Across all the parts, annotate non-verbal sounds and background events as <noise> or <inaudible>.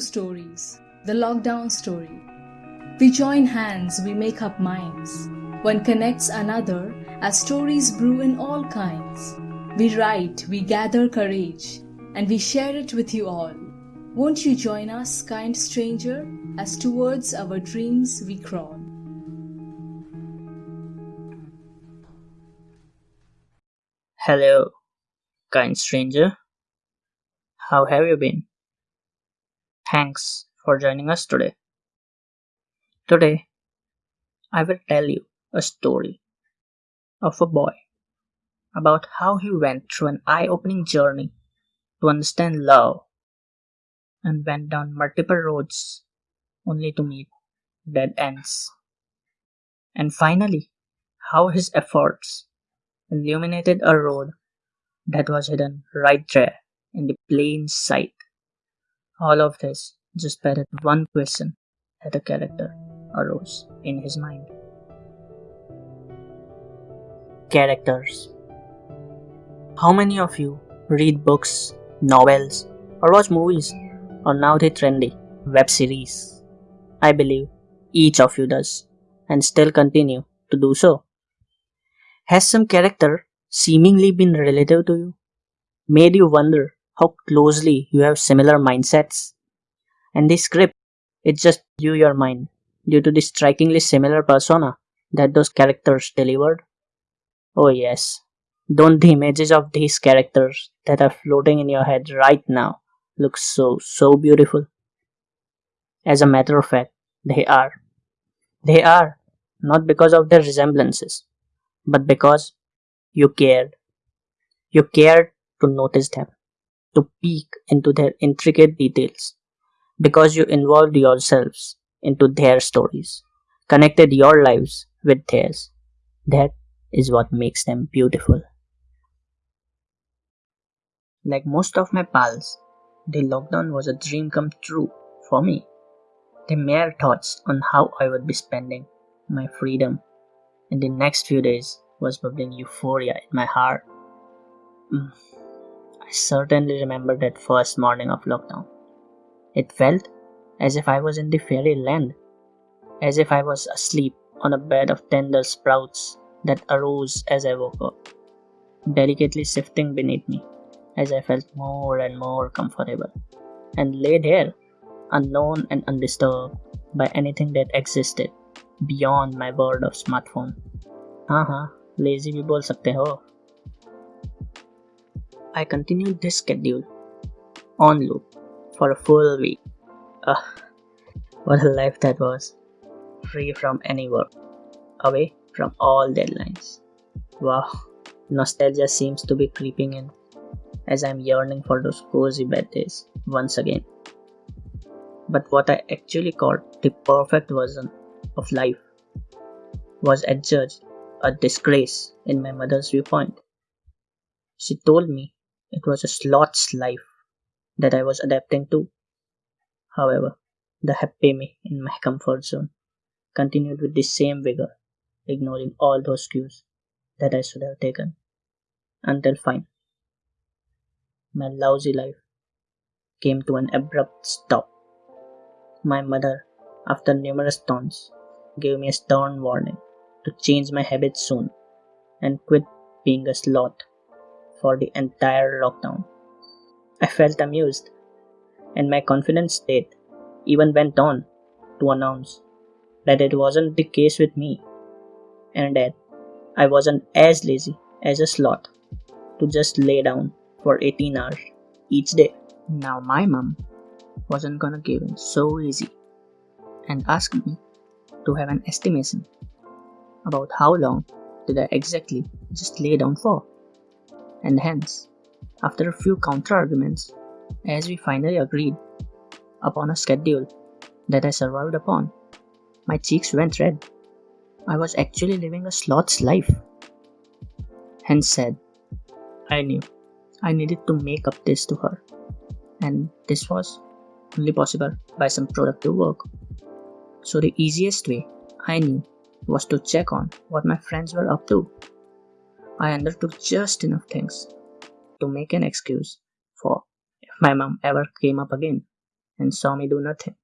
Stories. The lockdown story. We join hands, we make up minds. One connects another as stories brew in all kinds. We write, we gather courage, and we share it with you all. Won't you join us, kind stranger, as towards our dreams we crawl? Hello, kind stranger. How have you been? Thanks for joining us today. Today, I will tell you a story of a boy about how he went through an eye opening journey to understand love and went down multiple roads only to meet dead ends. And finally, how his efforts illuminated a road that was hidden right there in the plain sight. All of this just by one question that a character arose in his mind. Characters How many of you read books, novels, or watch movies, or now the trendy web series? I believe each of you does, and still continue to do so. Has some character seemingly been relative to you? Made you wonder how closely you have similar mindsets? And the script, it just blew your mind due to the strikingly similar persona that those characters delivered? Oh yes, don't the images of these characters that are floating in your head right now look so, so beautiful? As a matter of fact, they are. They are, not because of their resemblances, but because you cared. You cared to notice them, to peek into their intricate details, because you involved yourselves into their stories, connected your lives with theirs. That is what makes them beautiful. Like most of my pals, the lockdown was a dream come true for me. The mere thoughts on how I would be spending my freedom in the next few days was bubbling euphoria in my heart. Mm. I certainly remember that first morning of lockdown. It felt as if I was in the fairyland, as if I was asleep on a bed of tender sprouts that arose as I woke up, delicately shifting beneath me as I felt more and more comfortable, and lay there, unknown and undisturbed by anything that existed beyond my world of smartphone. हाँ हाँ lazy भी बोल सकते हो I continued this schedule on loop for a full week. Ugh, what a life that was. Free from any work, away from all deadlines. Wow, nostalgia seems to be creeping in as I'm yearning for those cozy bed days once again. But what I actually called the perfect version of life was adjudged a disgrace in my mother's viewpoint. She told me it was a sloth's life that I was adapting to. However, the happy me in my comfort zone continued with the same vigor, ignoring all those cues that I should have taken. Until fine, my lousy life came to an abrupt stop. My mother, after numerous taunts, gave me a stern warning to change my habits soon and quit being a sloth for the entire lockdown. I felt amused, and my confident state even went on to announce that it wasn't the case with me, and that I wasn't as lazy as a sloth to just lay down for 18 hours each day. Now, my mom wasn't gonna give in so easy and asked me to have an estimation about how long did I exactly just lay down for. And hence, after a few counter arguments, as we finally agreed upon a schedule that I survived upon, my cheeks went red. I was actually living a sloth's life. Hence said, I knew I needed to make up this to her, and this was only possible by some productive work. So the easiest way I knew was to check on what my friends were up to. I undertook just enough things to make an excuse for if my mom ever came up again and saw me do nothing.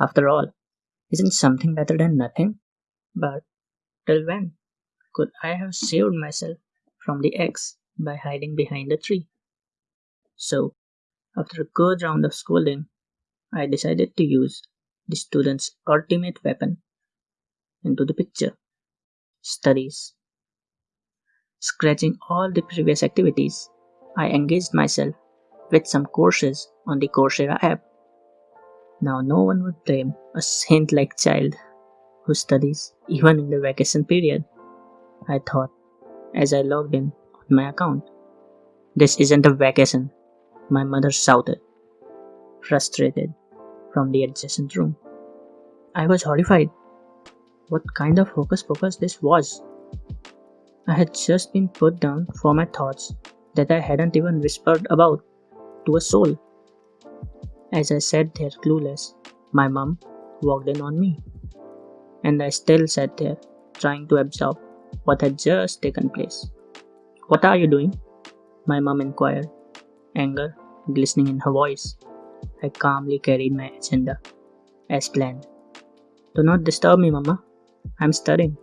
After all, isn't something better than nothing? But till when could I have saved myself from the X by hiding behind a tree? So, after a good round of scolding, I decided to use the student's ultimate weapon into the picture studies. Scratching all the previous activities, I engaged myself with some courses on the Coursera app. Now, no one would blame a saint like child who studies even in the vacation period, I thought as I logged in on my account. This isn't a vacation, my mother shouted, frustrated, from the adjacent room. I was horrified. What kind of hocus pocus this was? I had just been put down for my thoughts that I hadn't even whispered about to a soul. As I sat there clueless, my mum walked in on me. And I still sat there, trying to absorb what had just taken place. What are you doing? My mum inquired, anger glistening in her voice. I calmly carried my agenda, as planned. Do not disturb me, Mama. I'm studying.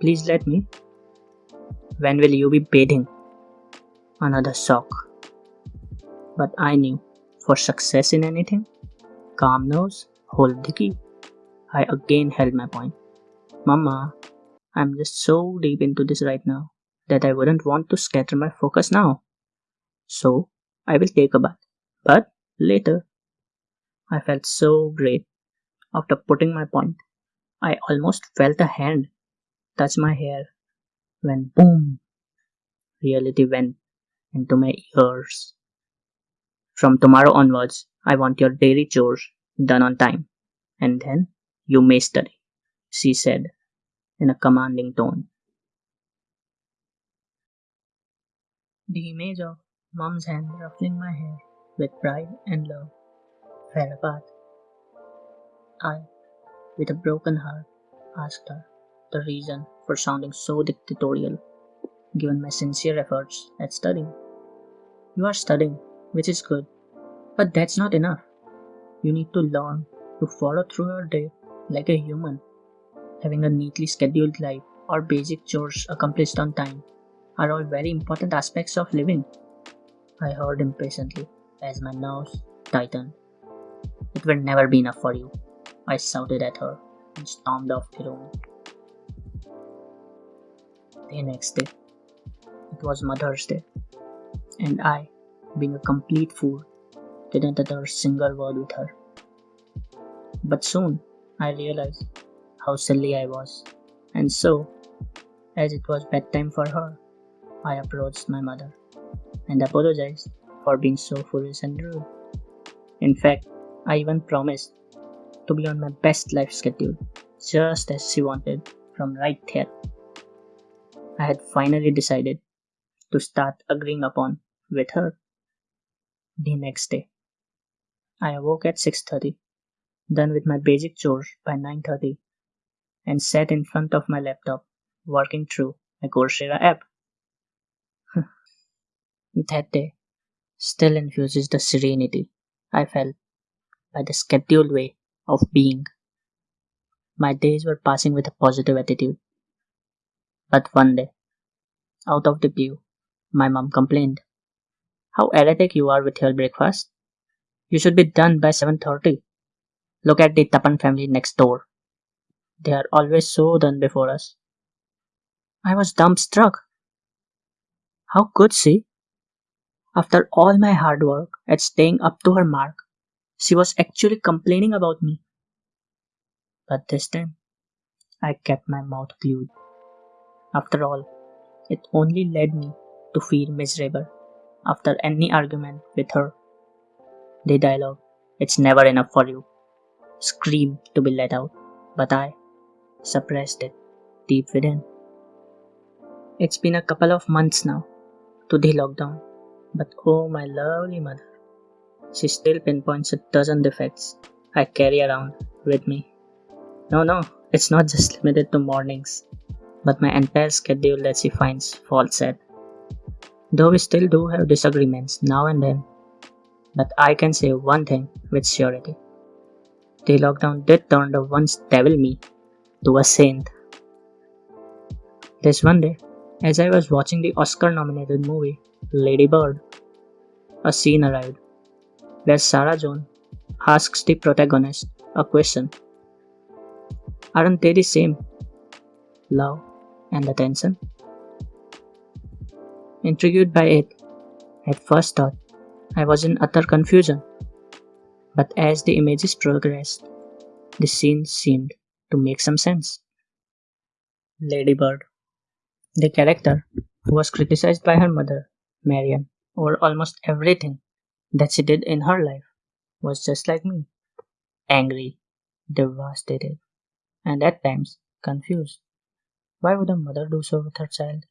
Please let me. When will you be bathing? Another shock. But I knew for success in anything, calm nose, hold the key. I again held my point. Mama, I'm just so deep into this right now that I wouldn't want to scatter my focus now. So, I will take a bath. But later, I felt so great after putting my point. I almost felt a hand touch my hair when boom, reality went into my ears. From tomorrow onwards, I want your daily chores done on time, and then you may study, she said in a commanding tone. The image of mom's hand ruffling my hair with pride and love fell apart. I, with a broken heart, asked her the reason for sounding so dictatorial, given my sincere efforts at studying. You are studying, which is good, but that's not enough. You need to learn to follow through your day like a human. Having a neatly scheduled life or basic chores accomplished on time are all very important aspects of living. I heard impatiently as my nerves tightened. It will never be enough for you. I shouted at her and stormed off the room. The next day, it was Mother's Day, and I, being a complete fool, didn't utter a single word with her. But soon I realized how silly I was, and so, as it was bedtime for her, I approached my mother and apologized for being so foolish and rude. In fact, I even promised to be on my best life schedule, just as she wanted from right there. I had finally decided to start agreeing upon with her. The next day, I awoke at 6:30, done with my basic chores by 9:30, and sat in front of my laptop working through my Coursera app. <laughs> that day still infuses the serenity I felt by the scheduled way of being. My days were passing with a positive attitude. But one day, out of the blue, my mom complained. How erratic you are with your breakfast. You should be done by 7.30. Look at the Tapan family next door. They are always so done before us. I was dumbstruck. How could she? After all my hard work at staying up to her mark, she was actually complaining about me. But this time, I kept my mouth glued. After all, it only led me to feel miserable after any argument with her. The dialogue, it's never enough for you, scream to be let out, but I suppressed it deep within. It's been a couple of months now to the lockdown, but oh my lovely mother, she still pinpoints a dozen defects I carry around with me. No, no, it's not just limited to mornings, but my entire schedule that she finds faults at. Though we still do have disagreements now and then, But I can say one thing with surety. The lockdown did turn the once devil me to a saint. This one day, as I was watching the Oscar nominated movie Lady Bird, a scene arrived where Sarah Joan asks the protagonist a question Aren't they the same? Love and attention? Intrigued by it, at first thought I was in utter confusion. But as the images progressed, the scene seemed to make some sense. Ladybird. The character, who was criticized by her mother, Marion, over almost everything that she did in her life, was just like me angry, devastated, and at times confused. Why would a mother do so with her child?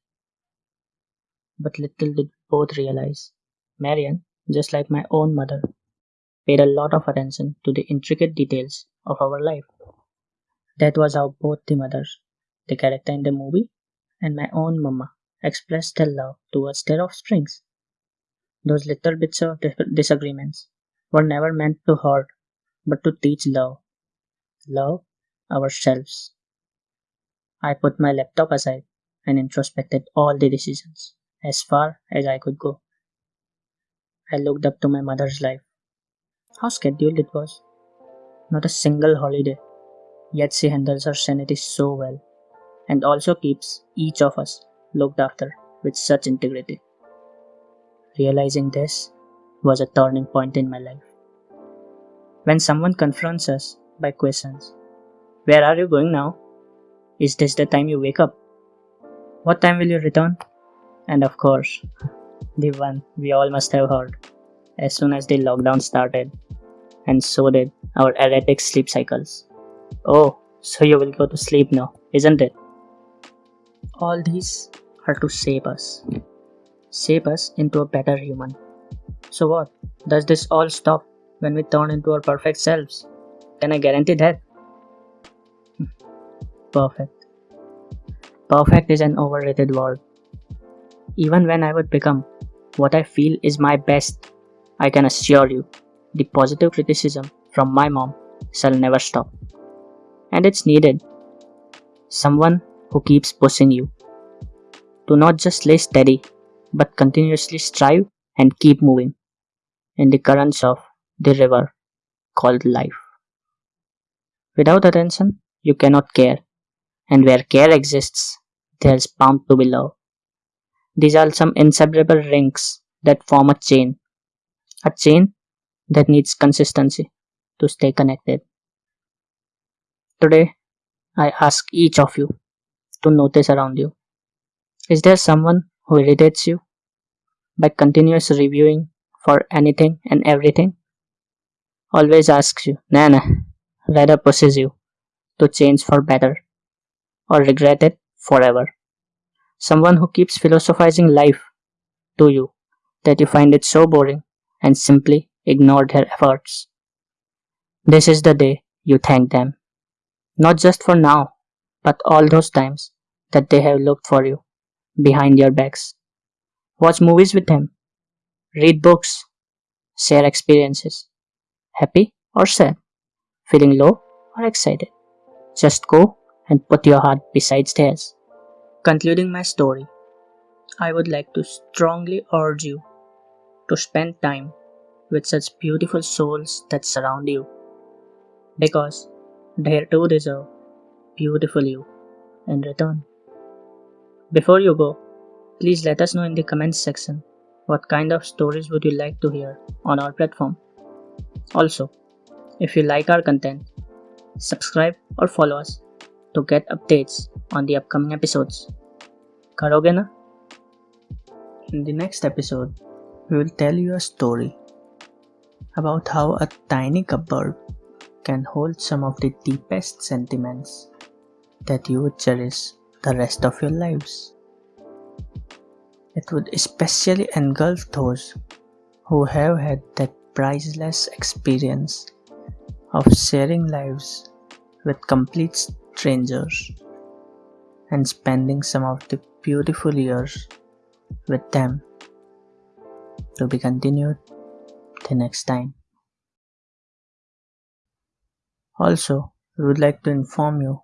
But little did both realize Marion, just like my own mother, paid a lot of attention to the intricate details of our life. That was how both the mothers, the character in the movie, and my own mama expressed their love towards their offsprings. Those little bits of disagreements were never meant to hurt, but to teach love. Love ourselves. I put my laptop aside and introspected all the decisions as far as I could go. I looked up to my mother's life. How scheduled it was. Not a single holiday. Yet she handles her sanity so well and also keeps each of us looked after with such integrity. Realizing this was a turning point in my life. When someone confronts us by questions, Where are you going now? Is this the time you wake up? What time will you return? And of course, the one we all must have heard as soon as the lockdown started, and so did our erratic sleep cycles. Oh, so you will go to sleep now, isn't it? All these are to save us, save us into a better human. So, what? Does this all stop when we turn into our perfect selves? Can I guarantee that? Perfect. Perfect is an overrated word. Even when I would become what I feel is my best, I can assure you the positive criticism from my mom shall never stop. And it's needed. Someone who keeps pushing you to not just lay steady, but continuously strive and keep moving in the currents of the river called life. Without attention, you cannot care, and where care exists, there's bound to be love. These are some inseparable rings that form a chain, a chain that needs consistency to stay connected. Today, I ask each of you to notice around you. Is there someone who irritates you by continuous reviewing for anything and everything? Always asks you, nah, rather pushes you to change for better or regret it forever. Someone who keeps philosophizing life to you that you find it so boring and simply ignore their efforts. This is the day you thank them. Not just for now, but all those times that they have looked for you behind your backs. Watch movies with them. Read books. Share experiences. Happy or sad. Feeling low or excited. Just go and put your heart beside theirs. Concluding my story, I would like to strongly urge you to spend time with such beautiful souls that surround you because they too deserve beautiful you in return. Before you go, please let us know in the comments section what kind of stories would you like to hear on our platform. Also, if you like our content, subscribe or follow us to get updates on the upcoming episodes. Karoge na? In the next episode, we will tell you a story about how a tiny cupboard can hold some of the deepest sentiments that you would cherish the rest of your lives. It would especially engulf those who have had that priceless experience of sharing lives with complete strangers and spending some of the beautiful years with them to be continued the next time. Also, we would like to inform you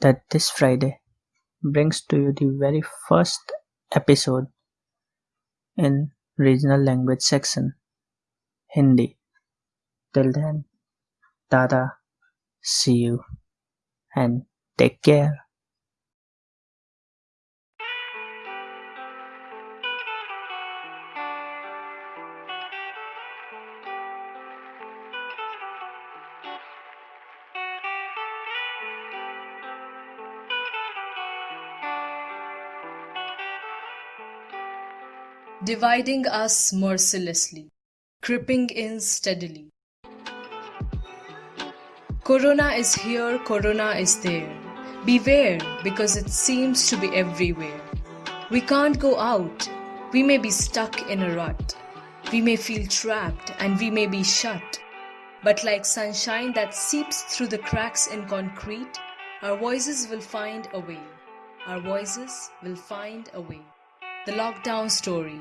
that this Friday brings to you the very first episode in regional language section Hindi. Till then, Tada, see you and take care. dividing us mercilessly, creeping in steadily. Corona is here, Corona is there. Beware, because it seems to be everywhere. We can't go out, we may be stuck in a rut. We may feel trapped and we may be shut. But like sunshine that seeps through the cracks in concrete, our voices will find a way. Our voices will find a way. The Lockdown Story